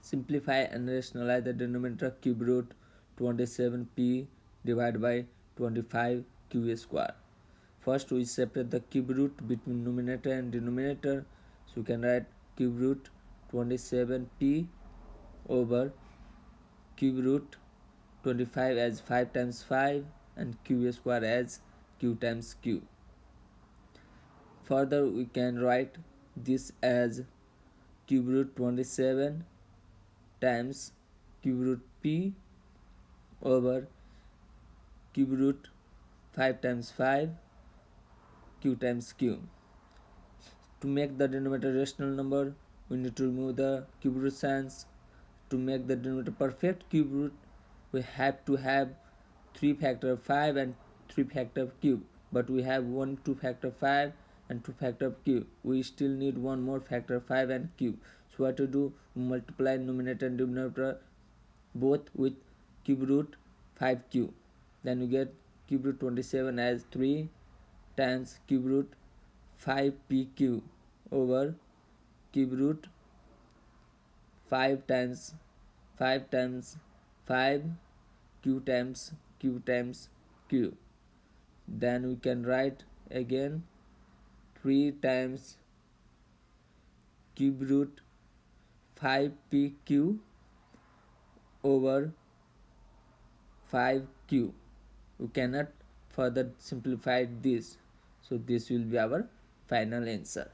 simplify and rationalize the denominator cube root 27p divided by 25 q square. First we separate the cube root between numerator and denominator. So we can write cube root 27p over cube root 25 as 5 times 5 and q square as q times q. Further we can write this as cube root 27 times cube root p over cube root 5 times 5 q times q. To make the denominator rational number, we need to remove the q root signs. To make the denominator perfect q root, we have to have 3 factor of 5 and 3 factor of q. But we have 1 2 factor 5 and 2 factor of cube. We still need one more factor 5 and cube. What to do? Multiply numerator and denominator both with cube root 5q. Then we get cube root 27 as 3 times cube root 5pq over cube root 5 times 5 times 5 q times q times q then we can write again 3 times cube root 5pq over 5q we cannot further simplify this. So this will be our final answer